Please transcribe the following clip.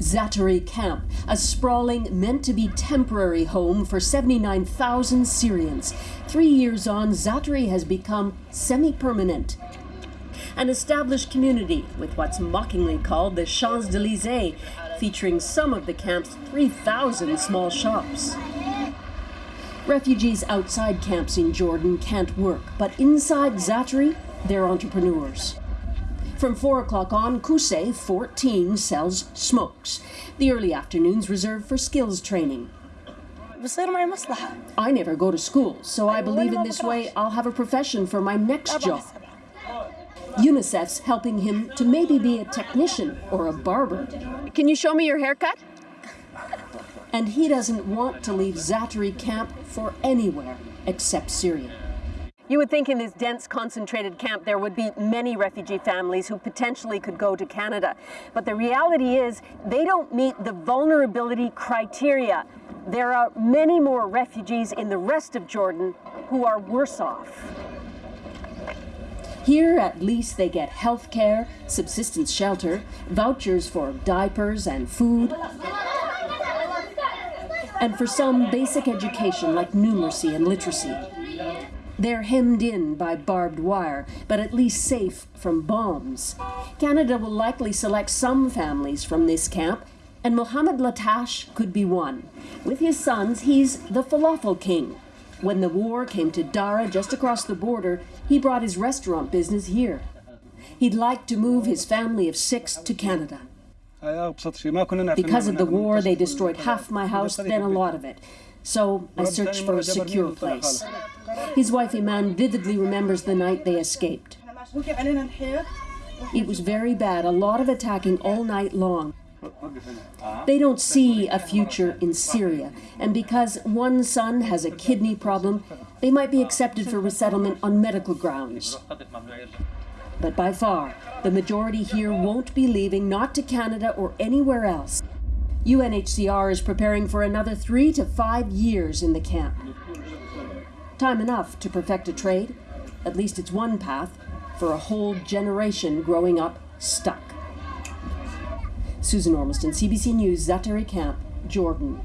Zaatari Camp, a sprawling, meant to be temporary home for 79,000 Syrians. Three years on, Zaatari has become semi permanent. An established community with what's mockingly called the Champs Elysees, featuring some of the camp's 3,000 small shops. Refugees outside camps in Jordan can't work, but inside Zaatari, they're entrepreneurs. From 4 o'clock on, Kusei 14 sells smokes. The early afternoons reserved for skills training. I never go to school, so I believe in this way I'll have a profession for my next job. UNICEF's helping him to maybe be a technician or a barber. Can you show me your haircut? And he doesn't want to leave Zaatari camp for anywhere except Syria. You would think in this dense, concentrated camp there would be many refugee families who potentially could go to Canada. But the reality is they don't meet the vulnerability criteria. There are many more refugees in the rest of Jordan who are worse off. Here, at least, they get health care, subsistence shelter, vouchers for diapers and food, and for some basic education like numeracy and literacy. They're hemmed in by barbed wire, but at least safe from bombs. Canada will likely select some families from this camp, and Mohammed Latash could be one. With his sons, he's the falafel king. When the war came to Daraa, just across the border, he brought his restaurant business here. He'd like to move his family of six to Canada. Because of the war, they destroyed half my house, then a lot of it. So I searched for a secure place. His wife Iman vividly remembers the night they escaped. It was very bad, a lot of attacking all night long. They don't see a future in Syria, and because one son has a kidney problem, they might be accepted for resettlement on medical grounds. But by far, the majority here won't be leaving, not to Canada or anywhere else. UNHCR is preparing for another three to five years in the camp. Time enough to perfect a trade. At least it's one path for a whole generation growing up stuck. Susan Ormiston, CBC News, Zaatari Camp, Jordan.